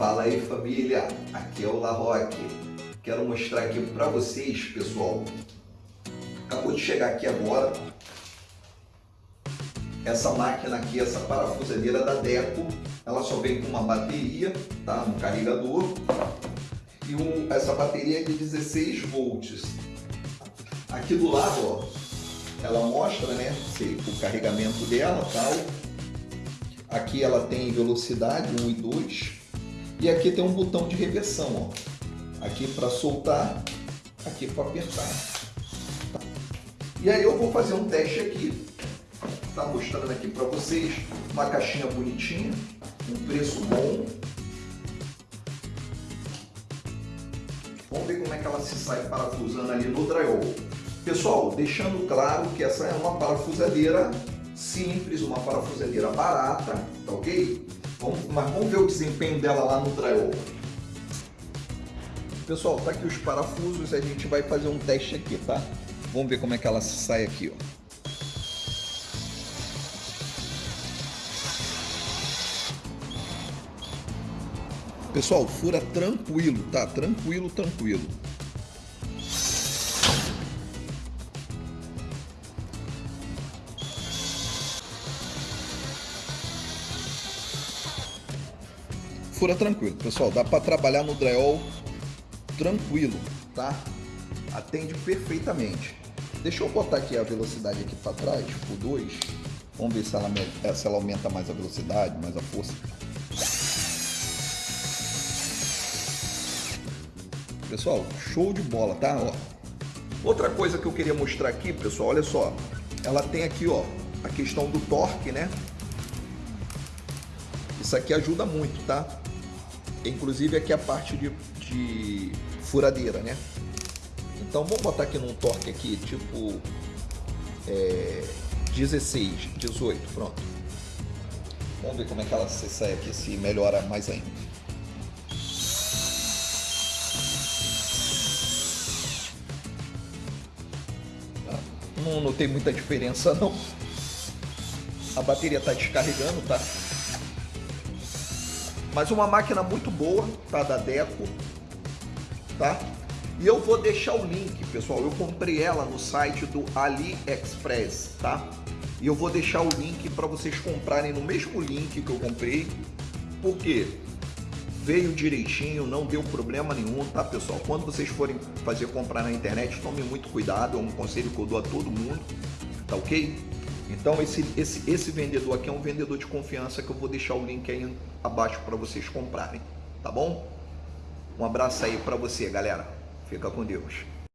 Fala aí família, aqui é o La Roque. Quero mostrar aqui para vocês, pessoal. Acabou de chegar aqui agora essa máquina aqui, essa parafusadeira da Deco. Ela só vem com uma bateria, tá? Um carregador e um, essa bateria é de 16 volts. Aqui do lado, ó, ela mostra, né, o carregamento dela, tal. Aqui ela tem velocidade 1 e 2 e aqui tem um botão de reversão, ó. Aqui para soltar, aqui para apertar. E aí eu vou fazer um teste aqui. Tá mostrando aqui para vocês uma caixinha bonitinha, um preço bom. Vamos ver como é que ela se sai parafusando ali no drywall. Pessoal, deixando claro que essa é uma parafusadeira simples, uma parafusadeira barata, tá ok? Vamos, mas vamos ver o desempenho dela lá no drywall. Pessoal, tá aqui os parafusos, a gente vai fazer um teste aqui, tá? Vamos ver como é que ela sai aqui, ó. Pessoal, fura tranquilo, tá? Tranquilo, tranquilo. Fura tranquilo. Pessoal, dá para trabalhar no drywall tranquilo, tá? Atende perfeitamente. Deixa eu botar aqui a velocidade aqui para trás, por 2. Vamos ver se ela, se ela aumenta mais a velocidade, mais a força. Pessoal, show de bola, tá? Ó. Outra coisa que eu queria mostrar aqui, pessoal, olha só. Ela tem aqui, ó, a questão do torque, né? Isso aqui ajuda muito, tá? Inclusive aqui a parte de, de furadeira, né? Então vamos botar aqui num torque aqui, tipo é, 16, 18, pronto. Vamos ver como é que ela se sai aqui, se melhora mais ainda. Não notei muita diferença não. A bateria está descarregando, tá? Mas uma máquina muito boa, tá? Da Deco, tá? E eu vou deixar o link, pessoal. Eu comprei ela no site do AliExpress, tá? E eu vou deixar o link para vocês comprarem no mesmo link que eu comprei. Porque veio direitinho, não deu problema nenhum, tá, pessoal? Quando vocês forem fazer comprar na internet, tomem muito cuidado. É um conselho que eu dou a todo mundo, tá ok? Então esse, esse, esse vendedor aqui é um vendedor de confiança que eu vou deixar o link aí abaixo para vocês comprarem, tá bom? Um abraço aí para você, galera. Fica com Deus.